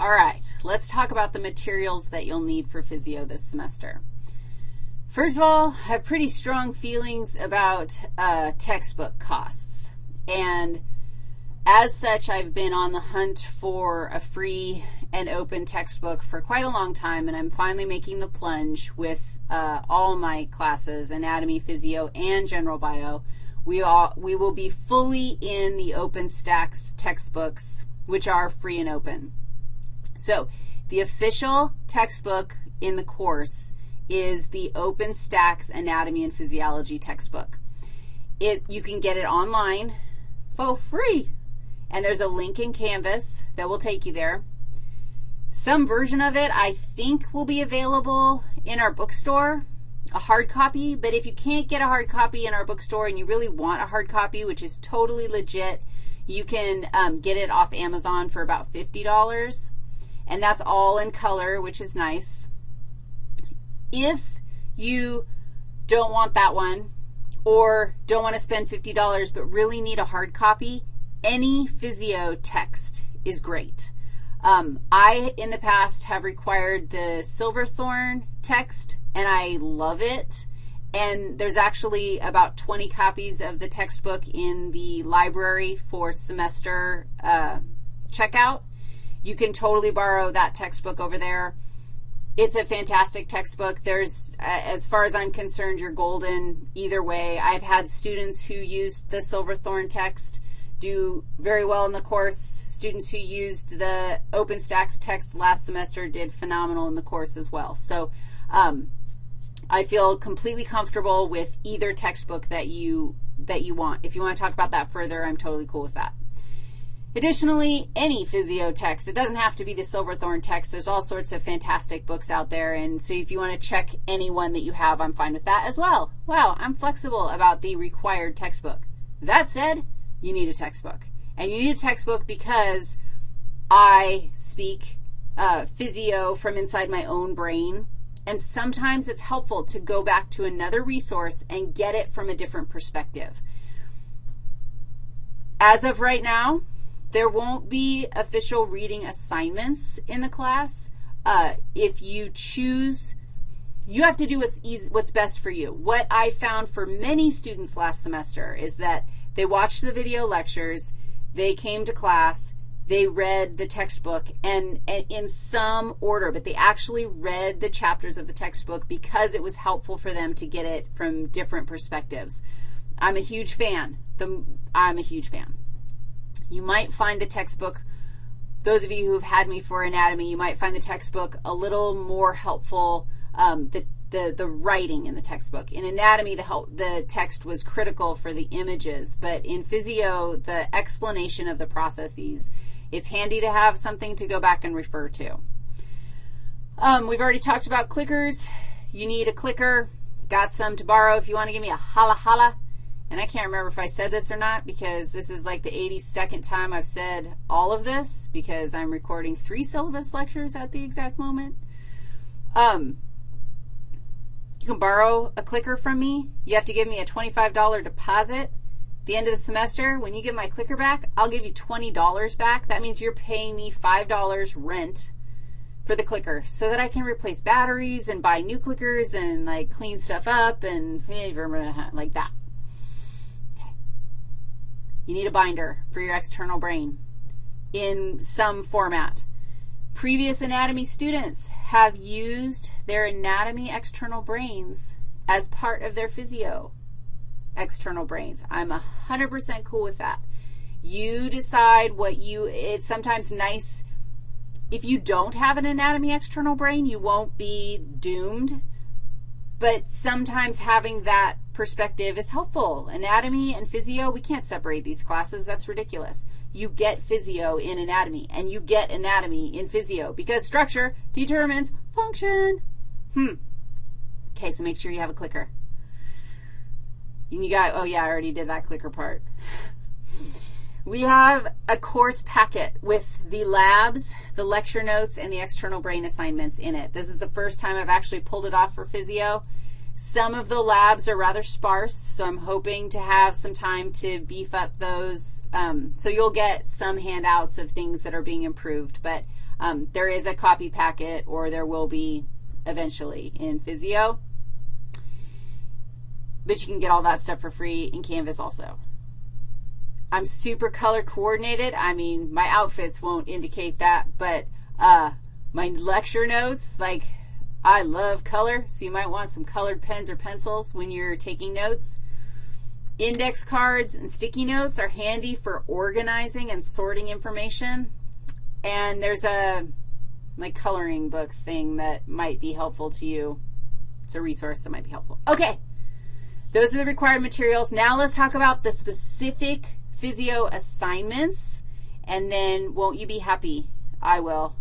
All right, let's talk about the materials that you'll need for physio this semester. First of all, I have pretty strong feelings about uh, textbook costs. And as such, I've been on the hunt for a free and open textbook for quite a long time, and I'm finally making the plunge with uh, all my classes, anatomy, physio, and general bio. We, all, we will be fully in the OpenStax textbooks, which are free and open. So the official textbook in the course is the OpenStax Anatomy and Physiology textbook. It, you can get it online for free, and there's a link in Canvas that will take you there. Some version of it I think will be available in our bookstore, a hard copy, but if you can't get a hard copy in our bookstore and you really want a hard copy, which is totally legit, you can um, get it off Amazon for about $50 and that's all in color, which is nice. If you don't want that one or don't want to spend $50 but really need a hard copy, any physio text is great. Um, I, in the past, have required the Silverthorn text, and I love it. And there's actually about 20 copies of the textbook in the library for semester uh, checkout. You can totally borrow that textbook over there. It's a fantastic textbook. There's, as far as I'm concerned, you're golden either way. I've had students who used the Silverthorn text do very well in the course. Students who used the OpenStax text last semester did phenomenal in the course as well. So um, I feel completely comfortable with either textbook that you, that you want. If you want to talk about that further, I'm totally cool with that. Additionally, any physio text. It doesn't have to be the Silverthorn text. There's all sorts of fantastic books out there, and so if you want to check any one that you have, I'm fine with that as well. Wow, I'm flexible about the required textbook. That said, you need a textbook. And you need a textbook because I speak uh, physio from inside my own brain, and sometimes it's helpful to go back to another resource and get it from a different perspective. As of right now, there won't be official reading assignments in the class. Uh, if you choose, you have to do what's, easy, what's best for you. What I found for many students last semester is that they watched the video lectures, they came to class, they read the textbook, and, and, in some order, but they actually read the chapters of the textbook because it was helpful for them to get it from different perspectives. I'm a huge fan. The, I'm a huge fan. You might find the textbook, those of you who have had me for anatomy, you might find the textbook a little more helpful, um, the, the, the writing in the textbook. In anatomy, the, help, the text was critical for the images, but in physio, the explanation of the processes, it's handy to have something to go back and refer to. Um, we've already talked about clickers. You need a clicker. Got some to borrow if you want to give me a holla holla. And I can't remember if I said this or not because this is like the 82nd time I've said all of this because I'm recording three syllabus lectures at the exact moment. Um, you can borrow a clicker from me. You have to give me a $25 deposit. At the end of the semester, when you get my clicker back, I'll give you $20 back. That means you're paying me $5 rent for the clicker so that I can replace batteries and buy new clickers and, like, clean stuff up and like that. You need a binder for your external brain in some format. Previous anatomy students have used their anatomy external brains as part of their physio external brains. I'm 100% cool with that. You decide what you, it's sometimes nice, if you don't have an anatomy external brain, you won't be doomed. But sometimes having that perspective is helpful. Anatomy and physio, we can't separate these classes. That's ridiculous. You get physio in anatomy, and you get anatomy in physio because structure determines function. Hmm. Okay, so make sure you have a clicker. You got, oh, yeah, I already did that clicker part. We have a course packet with the labs, the lecture notes, and the external brain assignments in it. This is the first time I've actually pulled it off for physio. Some of the labs are rather sparse, so I'm hoping to have some time to beef up those. Um, so you'll get some handouts of things that are being improved, but um, there is a copy packet, or there will be eventually in Physio. But you can get all that stuff for free in Canvas also. I'm super color coordinated. I mean, my outfits won't indicate that, but uh, my lecture notes, like I love color, so you might want some colored pens or pencils when you're taking notes. Index cards and sticky notes are handy for organizing and sorting information. And there's a like coloring book thing that might be helpful to you. It's a resource that might be helpful. Okay. Those are the required materials. Now let's talk about the specific physio assignments, and then won't you be happy? I will.